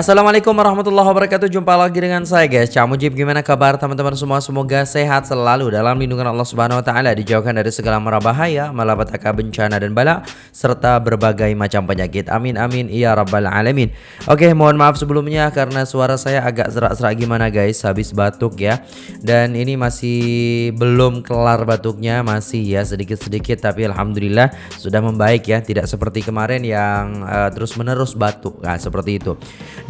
Assalamualaikum warahmatullahi wabarakatuh. Jumpa lagi dengan saya guys. Cak Mujib Gimana kabar teman-teman semua? Semoga sehat selalu Dalam lindungan Allah subhanahu wa ta'ala Dijauhkan dari segala mara bahaya Malapetaka bencana dan bala Serta berbagai macam penyakit. Amin amin Ya rabbal alamin. Oke mohon maaf sebelumnya Karena suara saya agak serak-serak. Gimana guys? Habis batuk ya. Dan ini masih belum kelar batuknya. Masih ya sedikit-sedikit Tapi Alhamdulillah sudah membaik ya. Tidak seperti kemarin yang uh, terus menerus batuk. Nah seperti itu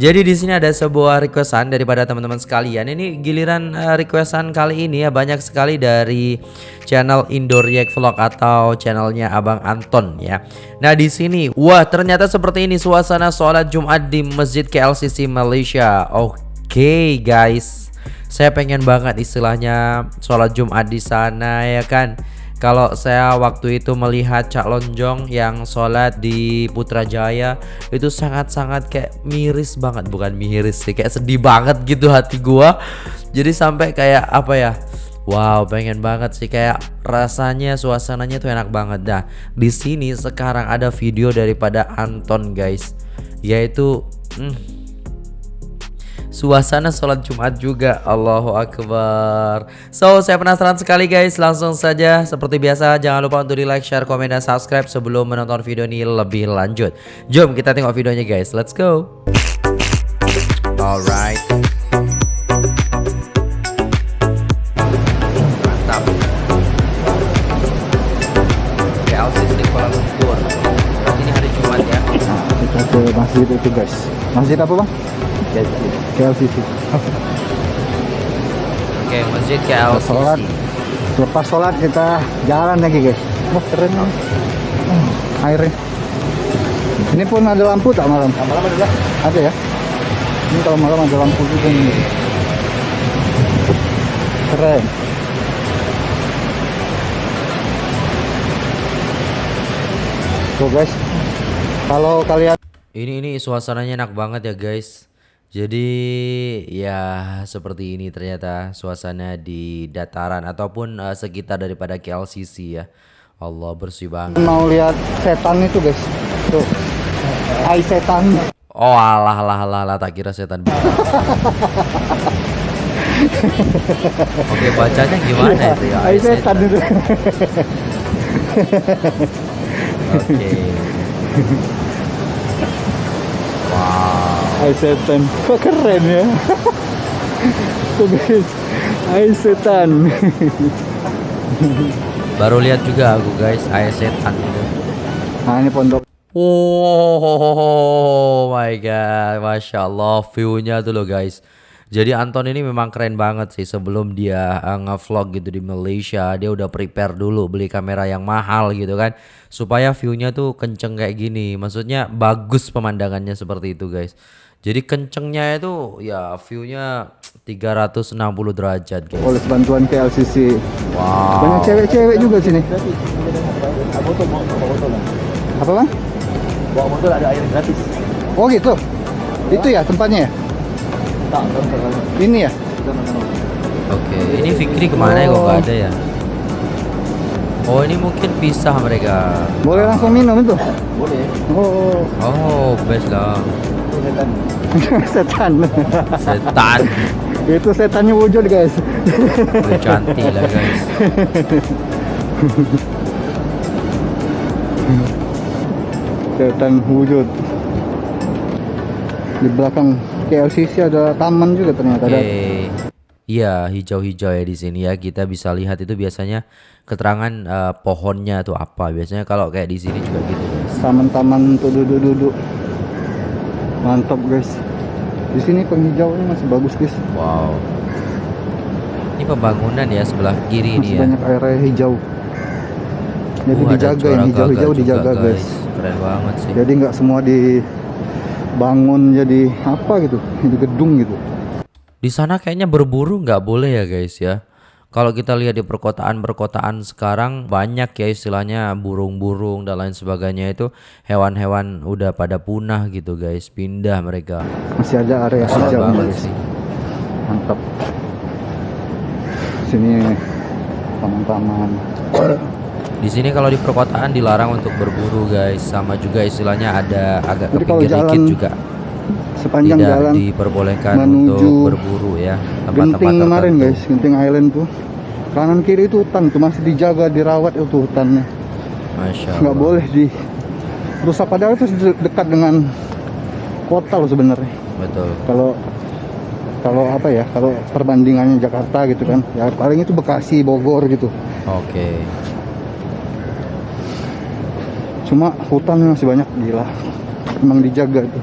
jadi di sini ada sebuah requestan daripada teman-teman sekalian. Ini giliran uh, requestan kali ini ya banyak sekali dari channel Indoor Yak Vlog atau channelnya Abang Anton ya. Nah di sini, wah ternyata seperti ini suasana sholat Jumat di Masjid KLCC Malaysia. Oke okay, guys, saya pengen banget istilahnya sholat Jumat di sana ya kan. Kalau saya waktu itu melihat Cak Lonjong yang sholat di Putrajaya itu sangat-sangat kayak miris banget, bukan miris sih, kayak sedih banget gitu hati gua. Jadi sampai kayak apa ya? Wow, pengen banget sih kayak rasanya suasananya tuh enak banget. Dah, di sini sekarang ada video daripada Anton guys, yaitu hmm, suasana sholat Jumat juga. Allahu Akbar. So saya penasaran sekali guys. Langsung saja seperti biasa jangan lupa untuk di like share komen dan subscribe sebelum menonton video ini lebih lanjut. Jom kita tengok videonya guys. Let's go. Alright. Mantap. Di Kuala Lumpur. Berarti ini hari Jumat ya? Kita ke masjid itu guys. Masjid apa bang? KLCC. Oke, masjid KLCC. Sholat. Lepas sholat kita jalan lagi guys. Wah keren. Hmm, airnya. Ini pun ada lampu tak malam? Nah, malam ada. Ada ya. Ini kalau malam ada lampu juga nih. Keren. Tuh guys. Kalau kalian ini ini suasananya enak banget ya guys. Jadi ya seperti ini ternyata suasana di dataran ataupun uh, sekitar daripada KLCC ya. Allah bersih banget. Mau lihat setan itu guys. Tuh. Hai setan. Oh alah alah alah, alah tak kira setan. Oke bacanya gimana itu ya? Hai setan itu. Oke. Hai setan. Kok keren ya? Tuh guys Baru lihat juga aku guys Hai setan itu. Nah ini pondok. Oh my god Masya Allah Viewnya tuh loh guys jadi Anton ini memang keren banget sih sebelum dia uh, ngevlog gitu di Malaysia dia udah prepare dulu beli kamera yang mahal gitu kan supaya viewnya tuh kenceng kayak gini maksudnya bagus pemandangannya seperti itu guys jadi kencengnya itu ya viewnya 360 derajat guys. Oleh bantuan KLCC. Wow. Banyak cewek-cewek juga sini. Apa bang? Bawa motor ada air gratis. Oh gitu. Itu ya tempatnya ya? Tak, Ini ya? Oke, ini Fikri ke mana ya kok gak ada ya? Oh ini mungkin pisah mereka. Boleh langsung minum itu? Boleh. Oh. Oh best lah. setan. setan. Setan. itu setannya wujud guys. Udah cantik lah guys. setan wujud. Di belakang KLCC ada taman juga ternyata. Oke. Okay. Iya, hijau-hijau ya di sini ya. Kita bisa lihat itu biasanya keterangan uh, pohonnya tuh apa. Biasanya kalau kayak di sini juga gitu, Taman-taman untuk duduk-duduk mantap guys di sini penghijauannya masih bagus guys wow ini pembangunan ya sebelah kiri masih ini ya banyak area hijau jadi uh, dijaga ini hijau-hijau dijaga guys. guys keren banget sih jadi nggak semua dibangun jadi apa gitu jadi gedung gitu. Di sana kayaknya berburu nggak boleh ya guys ya. Kalau kita lihat di perkotaan-perkotaan sekarang banyak ya istilahnya burung-burung dan lain sebagainya itu hewan-hewan udah pada punah gitu guys. Pindah mereka. Masih ada area Masih hijau banget guys. sih. Mantap. Sini taman-taman di sini kalau di perkotaan dilarang untuk berburu guys sama juga istilahnya ada agak ke Jadi kalau pinggir dikit juga sepanjang tidak jalan diperbolehkan untuk berburu ya tempat-tempat Genting kemarin tertentu. guys, Genting Island tuh. Kanan kiri itu hutan tuh masih dijaga, dirawat itu hutannya. Masya Nggak Allah. boleh di rusak padahal itu de- dekat dengan kota loh sebenarnya. Betul. Kalau kalau apa ya, kalau perbandingannya Jakarta gitu kan, ya paling itu Bekasi, Bogor gitu. Oke. Cuma hutannya masih banyak gila. Emang dijaga itu.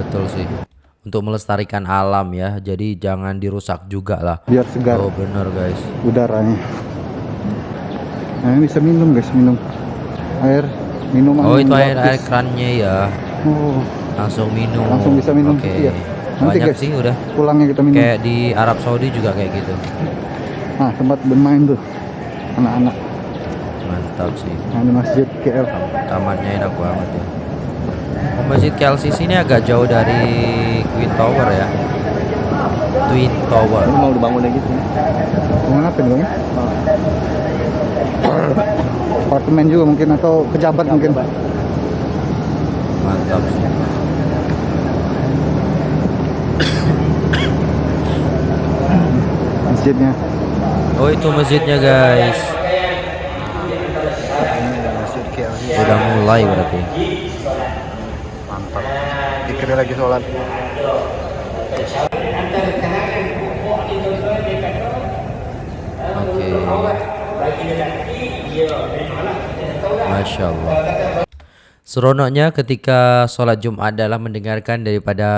Betul sih. Untuk melestarikan alam ya. Jadi jangan dirusak juga lah. Biar segar Oh bener guys. udaranya. Nah, ini bisa minum guys, minum air minuman. Oh itu air air kerannya ya. Oh, Langsung minum. Langsung bisa minum, Oke. iya. Nanti, Banyak guys. sih udah. pulangnya kita minum. Kayak di Arab Saudi juga kayak gitu. Nah, tempat bermain tuh anak-anak. Mantap sih. Nah, ini masjid KL. Tamannya enak banget ya. Masjid KLCC ini agak jauh dari Twin Tower ya. Twin Tower. Ini mau dibangun lagi sih. Mau ngapain bang? Apartemen juga mungkin atau pejabat mungkin. Mantap sih. Masjidnya. Oh itu masjidnya guys. Masjid KL Udah mulai berarti. mantap. Dikira lagi sholat. Oke. Masya Allah. Seronoknya ketika sholat Jumat adalah mendengarkan daripada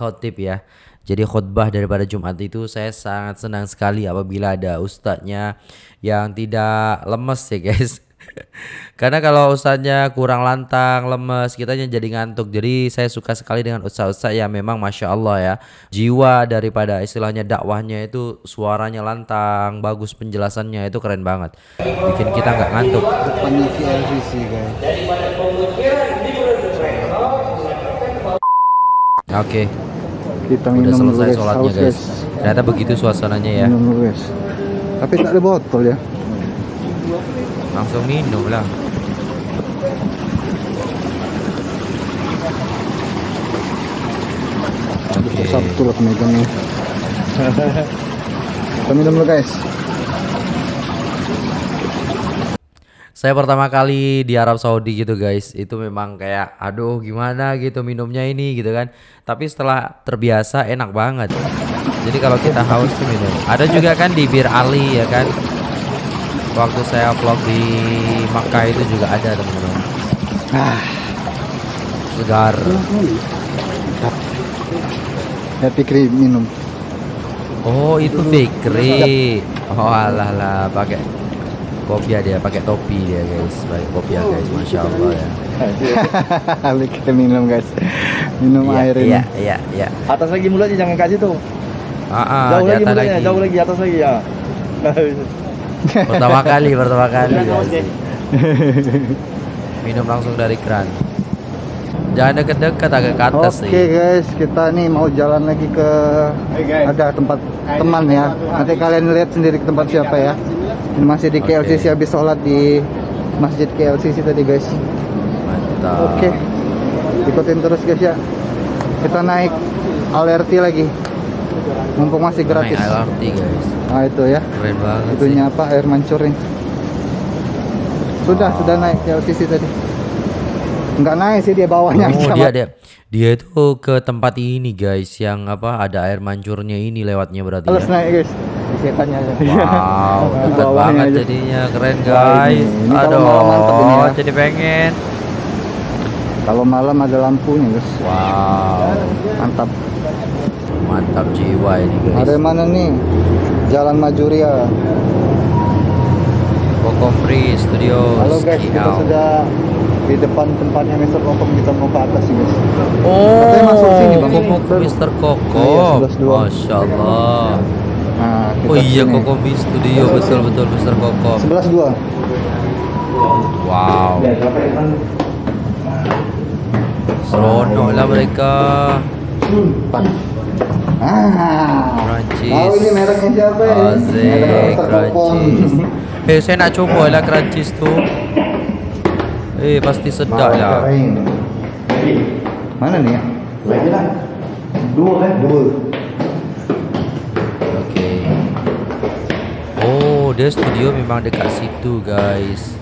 khotib ya. Jadi khutbah daripada Jumat itu saya sangat senang sekali apabila ada ustadznya yang tidak lemes ya guys. Karena kalau ustadznya kurang lantang, lemes, kitanya jadi ngantuk. Jadi saya suka sekali dengan ustadz-ustadz yang memang masya Allah ya. Jiwa daripada istilahnya dakwahnya itu suaranya lantang, bagus penjelasannya itu keren banget. Bikin kita nggak ngantuk. Oke, Kita udah selesai sholatnya guys. Ternyata begitu suasananya ya. Tapi tak ada botol ya. Langsung minum lah. Oke. Sabtu lah pemegangnya. Kita minum dulu guys. Saya pertama kali di Arab Saudi gitu guys, itu memang kayak aduh gimana gitu minumnya ini gitu kan. Tapi setelah terbiasa enak banget. Jadi kalau kita haus tuh minum. Ada juga kan di Bir Ali ya kan. Waktu saya vlog di Makkah itu juga ada teman-teman. Ah, Segar. ya Fikri minum. Oh itu Fikri. Oh alah lah pakai kopiah dia, pakai topi dia guys, pakai kopiah guys, masya Allah ya. Fikri minum guys. Minum Iya, air ini. iya, iya, iya. Atas lagi mulutnya jangan kasih tuh. Ah, ah, jauh di lagi atas mulutnya, jauh lagi atas lagi ya. Pertama kali, pertama kali. Oke. guys. Minum langsung dari keran. Jangan deket-deket, agak ke atas Oke sih. guys, kita nih mau jalan lagi ke ada tempat teman ya. Nanti kalian lihat sendiri ke tempat siapa ya. Ini masih di. KLCC habis sholat di Masjid KLCC tadi guys. Mantap. Oke, ikutin terus guys ya. Kita naik LRT lagi. Mumpung masih gratis. Naik LRT guys. Nah itu ya. Keren banget Itunya apa? Air mancur nih. Sudah, Oh. sudah naik KLCC tadi. Enggak naik sih dia sih. bawahnya Oh, dia dia dia itu ke tempat ini guys yang apa ada air mancurnya ini lewatnya berarti Harus ya. naik guys. Setannya. Wow, dekat banget aja. jadinya keren guys. ini- ini kalau Aduh, malam ini ya. jadi pengen. Kalau malam ada lampunya guys. Wow, Mantap. Mantap jiwa ini guys. Ada mana nih? Jalan Majuria. Kokompri Studio. Halo guys, kita Skiau. sudah di depan tempatnya Mr. Kokom kita mau ke atas nih guys. Oh, Katanya masuk sini, Bang. Koko ke Mister Koko. Iya, sebelas dua. Masya Allah. Nah, kita Oh iya, sini. Koko Mi Studio betul betul Mister Koko. 11 2. Wow. Seronok lah mereka. Ah. Crunchies. Tahu ini mereknya siapa Merek. Crunchies. Eh, saya nak coba lah Crunchies tu. Eh, pasti sedap lah. Mana nih ya? Dua kan? Dua. Oke. Oh, dia studio memang dekat situ, guys.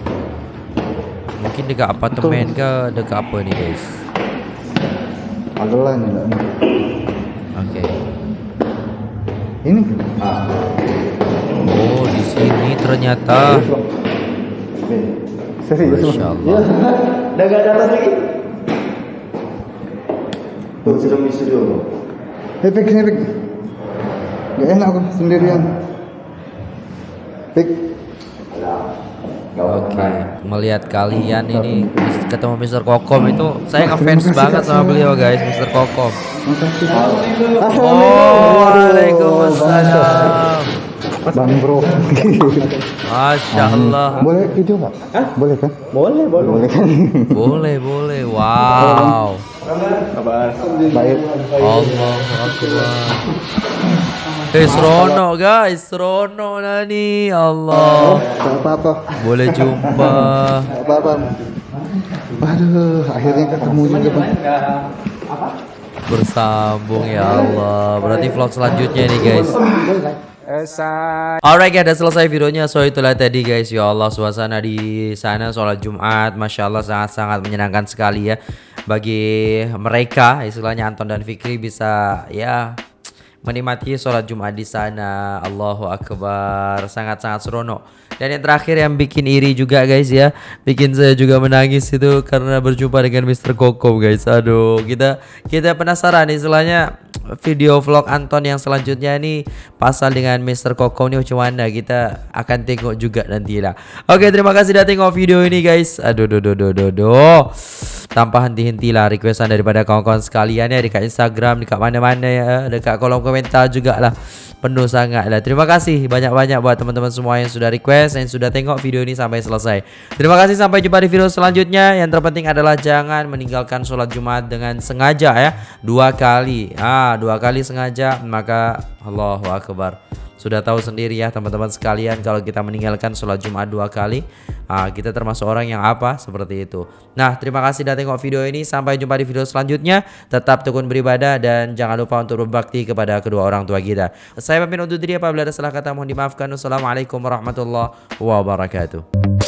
Mungkin dekat apartemen ke dekat apa ni, guys? Adalah ni. Oke. Ini. Oh, di sini ternyata. Serius. Masya Allah. Dah gak ada atas lagi? Tuh, sudah di studio. Pik, sini Pik. Gak enak aku sendirian. Pik. Oke, melihat kalian ini ketemu Mr. Kokom itu saya ngefans banget sama beliau guys, Mr. Kokom. Oh, Waalaikumsalam. Bang Bro. Masya Allah. Boleh video nggak? Boleh kan? Boleh, boleh. Boleh kan? Boleh, boleh. Wow. Kabar. Baik. Allah Akbar. Eh, seronok guys, seronok nani. Allah. Tak apa-apa. Boleh jumpa. Apa-apa. Aduh, akhirnya ketemu juga bang. Bersambung ya Allah. Berarti vlog selanjutnya nih guys. Alright guys, udah selesai videonya. So itulah tadi guys. Ya Allah, suasana di sana sholat Jumat, masya Allah sangat-sangat menyenangkan sekali ya. Bagi mereka, istilahnya Anton dan Fikri bisa ya menikmati sholat Jumat di sana. Allahu Akbar, sangat-sangat seronok. Dan yang terakhir yang bikin iri juga guys ya, bikin saya juga menangis itu karena berjumpa dengan Mr. Koko guys. Aduh, kita kita penasaran istilahnya video vlog Anton yang selanjutnya ini pasal dengan Mr. Koko ini macam mana kita akan tengok juga nanti lah. Oke, terima kasih sudah tengok video ini guys. Aduh, do do do do do. Tanpa henti-hentilah requestan daripada kawan-kawan sekalian ya dekat Instagram, dekat mana-mana ya, dekat kolom komentar juga lah penuh sangat lah. Terima kasih banyak-banyak buat teman-teman semua yang sudah request yang sudah tengok video ini sampai selesai. Terima kasih sampai jumpa di video selanjutnya. Yang terpenting adalah jangan meninggalkan sholat Jumat dengan sengaja ya. Dua kali. Ah, dua kali sengaja maka Allahu akbar. Sudah tahu sendiri ya teman-teman sekalian kalau kita meninggalkan sholat Jumat dua kali ah, Kita termasuk orang yang apa? Seperti itu. Nah terima kasih sudah tengok video ini. Sampai jumpa di video selanjutnya. Tetap tekun beribadah dan jangan lupa untuk berbakti kepada kedua orang tua kita. Saya pamit undur diri apabila ada salah kata mohon dimaafkan. Wassalamualaikum warahmatullahi wabarakatuh